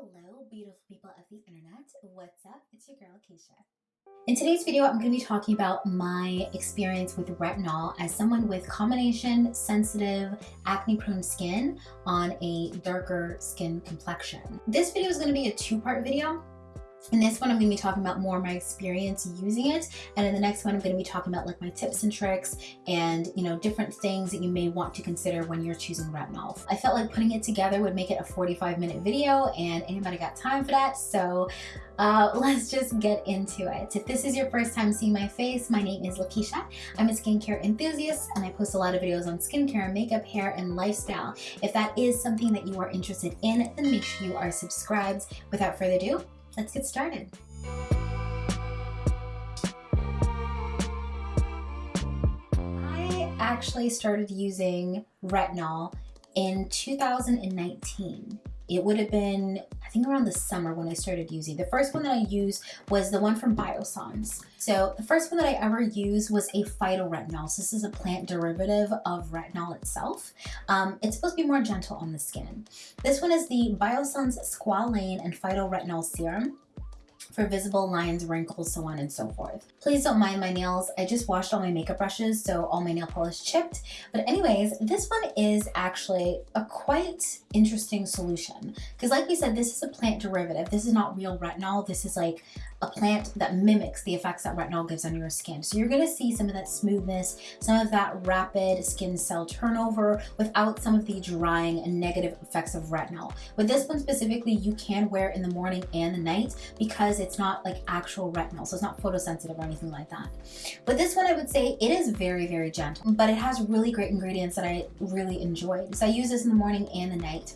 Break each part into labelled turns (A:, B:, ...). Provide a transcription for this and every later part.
A: Hello, beautiful people of the internet. What's up? It's your girl, Keisha. In today's video, I'm going to be talking about my experience with retinol as someone with combination sensitive acne prone skin on a darker skin complexion. This video is going to be a two-part video. In this one, I'm going to be talking about more my experience using it. And in the next one, I'm going to be talking about like my tips and tricks and, you know, different things that you may want to consider when you're choosing retinol. I felt like putting it together would make it a 45 minute video and anybody got time for that. So uh, let's just get into it. If this is your first time seeing my face, my name is Lakeisha. I'm a skincare enthusiast and I post a lot of videos on skincare, makeup, hair, and lifestyle. If that is something that you are interested in, then make sure you are subscribed. Without further ado, let's get started. I actually started using retinol in 2019. It would have been, I think around the summer when I started using. The first one that I used was the one from Biossance. So the first one that I ever used was a phytoretinol. So this is a plant derivative of retinol itself. Um, it's supposed to be more gentle on the skin. This one is the Biossance Squalane and Phytoretinol Serum for visible lines, wrinkles, so on and so forth. Please don't mind my nails. I just washed all my makeup brushes, so all my nail polish chipped. But anyways, this one is actually a quite interesting solution. Because like we said, this is a plant derivative. This is not real retinol. This is like a plant that mimics the effects that retinol gives on your skin. So you're gonna see some of that smoothness, some of that rapid skin cell turnover without some of the drying and negative effects of retinol. With this one specifically, you can wear in the morning and the night because it's not like actual retinol. So it's not photosensitive or anything like that. But this one, I would say it is very, very gentle, but it has really great ingredients that I really enjoyed. So I use this in the morning and the night.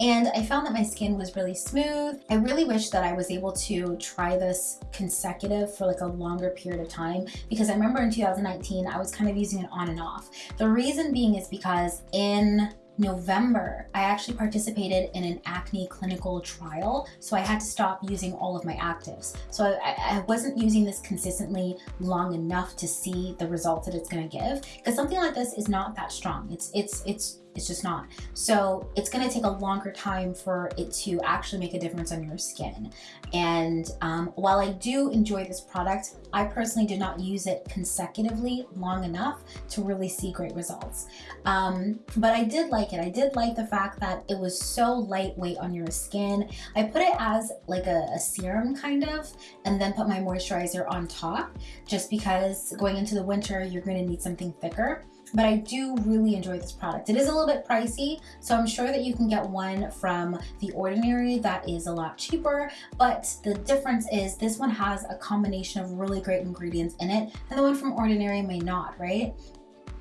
A: And I found that my skin was really smooth. I really wish that I was able to try this consecutive for like a longer period of time because I remember in 2019 I was kind of using it on and off. The reason being is because in November, I actually participated in an acne clinical trial, so I had to stop using all of my actives. So I, I wasn't using this consistently long enough to see the results that it's gonna give, because something like this is not that strong. It's, it's, it's it's just not. So it's gonna take a longer time for it to actually make a difference on your skin. And um, while I do enjoy this product, I personally did not use it consecutively long enough to really see great results. Um, but I did like it. I did like the fact that it was so lightweight on your skin. I put it as like a, a serum kind of, and then put my moisturizer on top, just because going into the winter, you're gonna need something thicker but I do really enjoy this product. It is a little bit pricey, so I'm sure that you can get one from The Ordinary that is a lot cheaper, but the difference is this one has a combination of really great ingredients in it, and the one from Ordinary may not, right?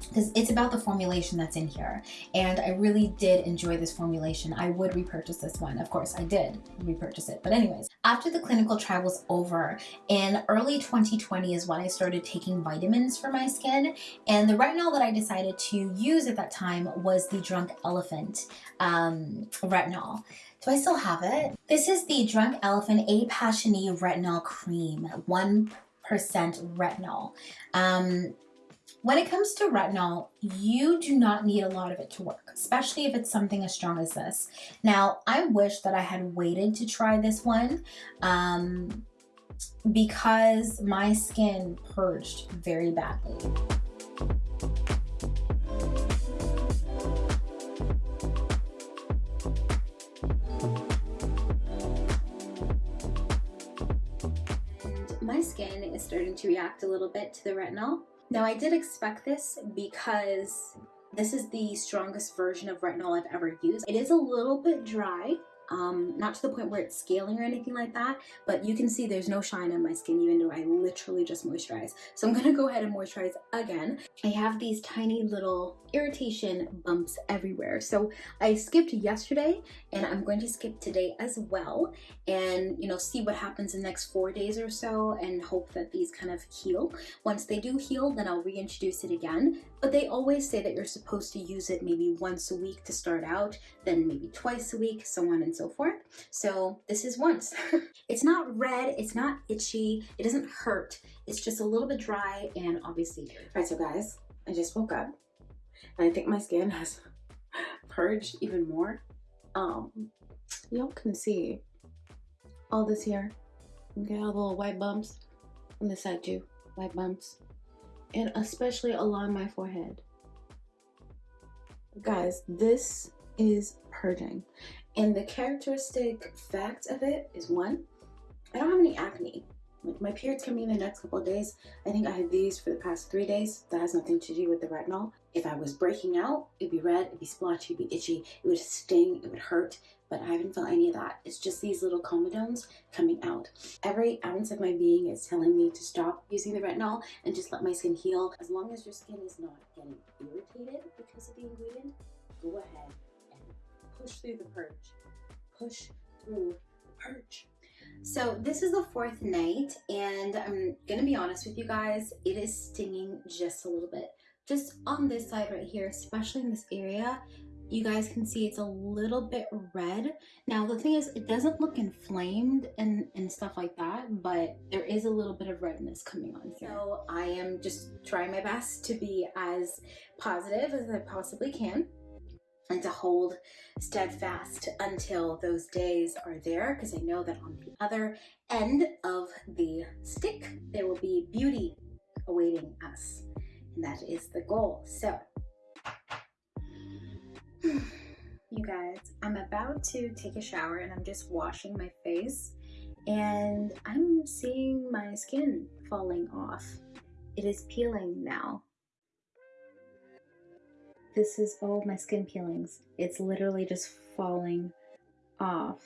A: Because it's about the formulation that's in here and I really did enjoy this formulation. I would repurchase this one. Of course I did repurchase it. But anyways, after the clinical trial was over in early 2020 is when I started taking vitamins for my skin and the retinol that I decided to use at that time was the Drunk Elephant um, retinol. Do I still have it? This is the Drunk Elephant A Passioni Retinol Cream, 1% retinol. Um, when it comes to retinol, you do not need a lot of it to work, especially if it's something as strong as this. Now, I wish that I had waited to try this one um, because my skin purged very badly. my skin is starting to react a little bit to the retinol. Now I did expect this because this is the strongest version of retinol I've ever used. It is a little bit dry, um, not to the point where it's scaling or anything like that, but you can see there's no shine on my skin even though I literally just moisturize. So I'm gonna go ahead and moisturize again. I have these tiny little irritation bumps everywhere. So I skipped yesterday and I'm going to skip today as well and you know see what happens in the next four days or so and hope that these kind of heal. Once they do heal then I'll reintroduce it again but they always say that you're supposed to use it maybe once a week to start out then maybe twice a week so on and so forth. So this is once. it's not red, it's not itchy, it doesn't hurt. It's just a little bit dry and obviously.
B: All right, so guys, I just woke up and I think my skin has purged even more. Um, y'all can see all this here. Okay, all the little white bumps on this side too. White bumps. And especially along my forehead. Guys, this is purging. And the characteristic fact of it is one, I don't have any acne. Like my period's coming in the next couple of days. I think I had these for the past three days. That has nothing to do with the retinol. If I was breaking out, it'd be red, it'd be splotchy, it'd be itchy, it would sting, it would hurt, but I haven't felt any of that. It's just these little comedones coming out. Every ounce of my being is telling me to stop using the retinol and just let my skin heal. As long as your skin is not getting irritated because of the ingredient, go ahead push through the purge. Push through the purge.
A: So this is the fourth night and I'm gonna be honest with you guys, it is stinging just a little bit. Just on this side right here, especially in this area, you guys can see it's a little bit red. Now the thing is, it doesn't look inflamed and, and stuff like that, but there is a little bit of redness coming on here. So I am just trying my best to be as positive as I possibly can and to hold steadfast until those days are there because I know that on the other end of the stick, there will be beauty awaiting us. And that is the goal. So you guys, I'm about to take a shower and I'm just washing my face and I'm seeing my skin falling off. It is peeling now. This is all my skin peelings. It's literally just falling off.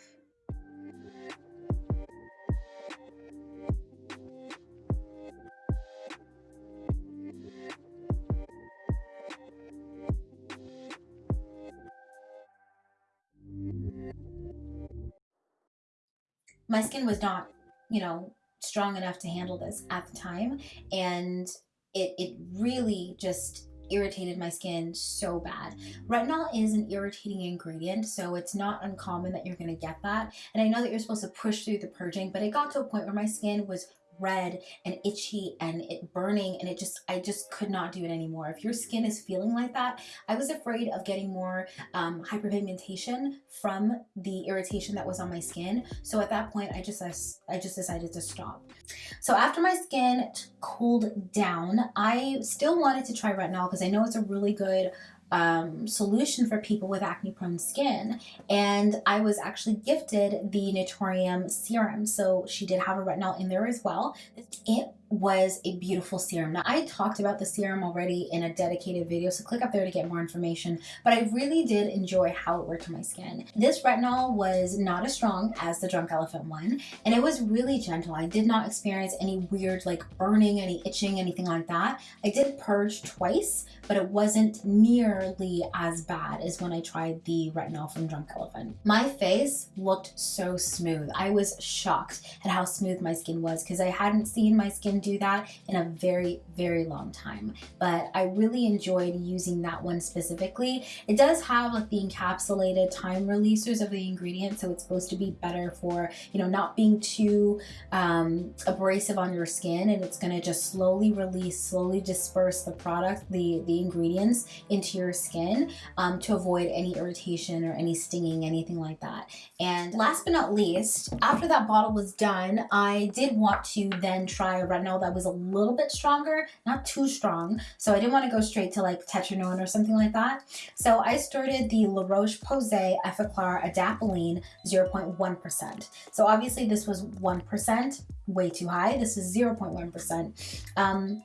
A: my skin was not, you know, strong enough to handle this at the time. And it, it really just irritated my skin so bad. Retinol is an irritating ingredient, so it's not uncommon that you're going to get that. And I know that you're supposed to push through the purging, but it got to a point where my skin was red and itchy and it burning and it just I just could not do it anymore. If your skin is feeling like that, I was afraid of getting more um, hyperpigmentation from the irritation that was on my skin. So at that point, I just I just decided to stop. So after my skin cooled down, I still wanted to try retinol because I know it's a really good um, solution for people with acne prone skin and I was actually gifted the Naturium serum so she did have a retinol in there as well. It was a beautiful serum. Now I talked about the serum already in a dedicated video so click up there to get more information but I really did enjoy how it worked on my skin. This retinol was not as strong as the Drunk Elephant one and it was really gentle. I did not experience any weird like burning, any itching, anything like that. I did purge twice but it wasn't nearly as bad as when I tried the retinol from Drunk Elephant. My face looked so smooth. I was shocked at how smooth my skin was because I hadn't seen my skin do that in a very, very long time. But I really enjoyed using that one specifically. It does have like the encapsulated time releasers of the ingredients, so it's supposed to be better for, you know, not being too um, abrasive on your skin and it's gonna just slowly release, slowly disperse the product, the, the ingredients into your skin um, to avoid any irritation or any stinging, anything like that. And last but not least, after that bottle was done, I did want to then try a retinol that was a little bit stronger, not too strong. So I didn't want to go straight to like Tretinoin or something like that. So I started the La Roche-Posay Effaclar Adapalene 0.1%. So obviously this was 1%, way too high. This is 0.1%. Um,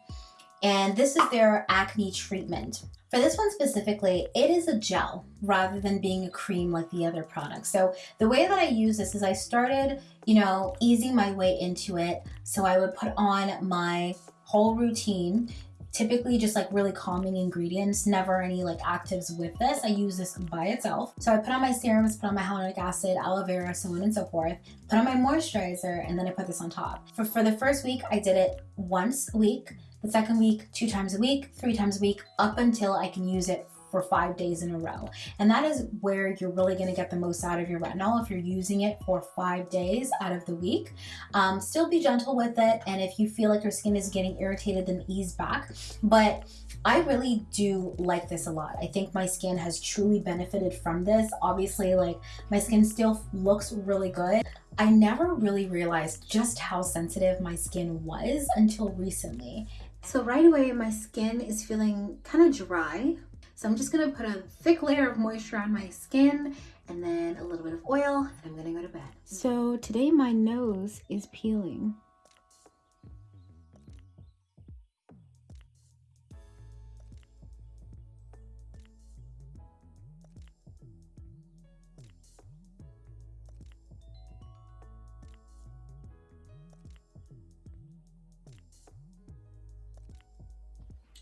A: and this is their acne treatment. For this one specifically, it is a gel rather than being a cream like the other products. So the way that I use this is I started, you know, easing my way into it. So I would put on my whole routine typically just like really calming ingredients, never any like actives with this. I use this by itself. So I put on my serums, put on my hyaluronic acid, aloe vera, so on and so forth, put on my moisturizer, and then I put this on top. For, for the first week, I did it once a week. The second week, two times a week, three times a week, up until I can use it for five days in a row. And that is where you're really gonna get the most out of your retinol if you're using it for five days out of the week. Um, still be gentle with it. And if you feel like your skin is getting irritated, then ease back. But I really do like this a lot. I think my skin has truly benefited from this. Obviously, like my skin still looks really good. I never really realized just how sensitive my skin was until recently. So right away, my skin is feeling kind of dry. So I'm just gonna put a thick layer of moisture on my skin and then a little bit of oil and I'm gonna go to bed. So today my nose is peeling.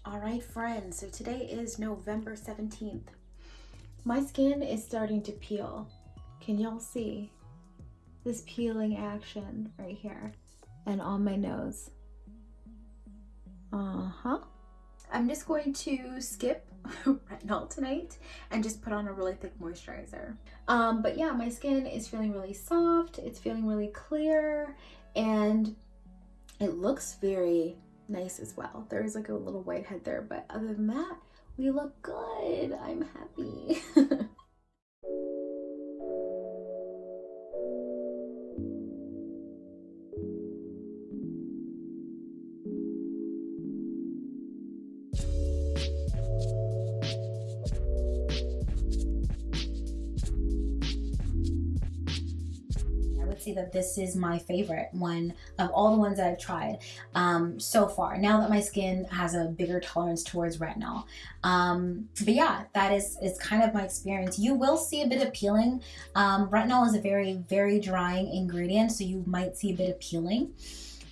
A: All right, friends, so today is November 17th. My skin is starting to peel. Can y'all see this peeling action right here and on my nose? Uh-huh. I'm just going to skip retinol tonight and just put on a really thick moisturizer. Um, but yeah, my skin is feeling really soft. It's feeling really clear and it looks very nice as well. There's like a little white head there, but other than that, we look good. I'm happy. see that this is my favorite one of all the ones that I've tried um, so far. Now that my skin has a bigger tolerance towards retinol. Um, but yeah, that is, is kind of my experience. You will see a bit of peeling. Um, retinol is a very, very drying ingredient, so you might see a bit of peeling.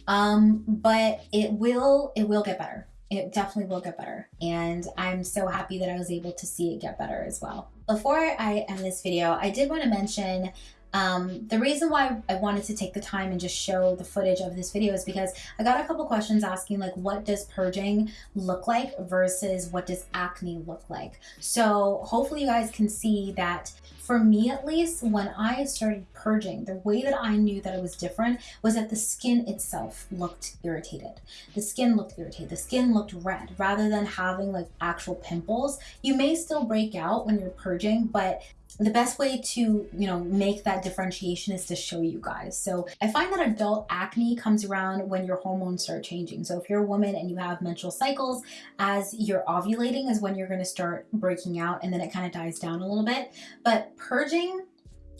A: Um, but it will, it will get better it definitely will get better. And I'm so happy that I was able to see it get better as well. Before I end this video, I did want to mention um, the reason why I wanted to take the time and just show the footage of this video is because I got a couple questions asking like what does purging look like versus what does acne look like. So hopefully you guys can see that for me at least, when I started purging, the way that I knew that it was different was that the skin itself looked irritated. The skin looked irritated. The skin looked red rather than having like actual pimples. You may still break out when you're purging, but the best way to you know make that differentiation is to show you guys. So i find that adult acne comes around when your hormones start changing. So if you're a woman and you have menstrual cycles as you're ovulating is when you're going to start breaking out and then it kind of dies down a little bit. But purging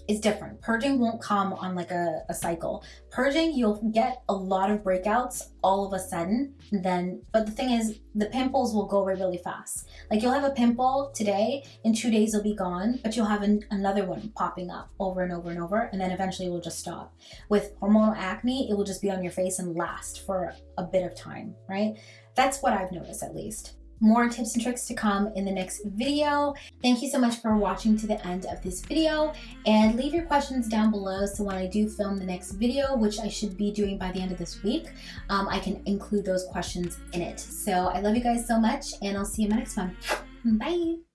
A: is different. Purging won't come on like a, a cycle. Purging, you'll get a lot of breakouts all of a sudden. Then, but the thing is, the pimples will go away really fast. Like you'll have a pimple today, in two days it'll be gone, but you'll have an, another one popping up over and over and over, and then eventually it will just stop. With hormonal acne, it will just be on your face and last for a bit of time, right? That's what I've noticed at least more tips and tricks to come in the next video. Thank you so much for watching to the end of this video and leave your questions down below so when I do film the next video, which I should be doing by the end of this week, um, I can include those questions in it. So I love you guys so much and I'll see you in my next one. Bye!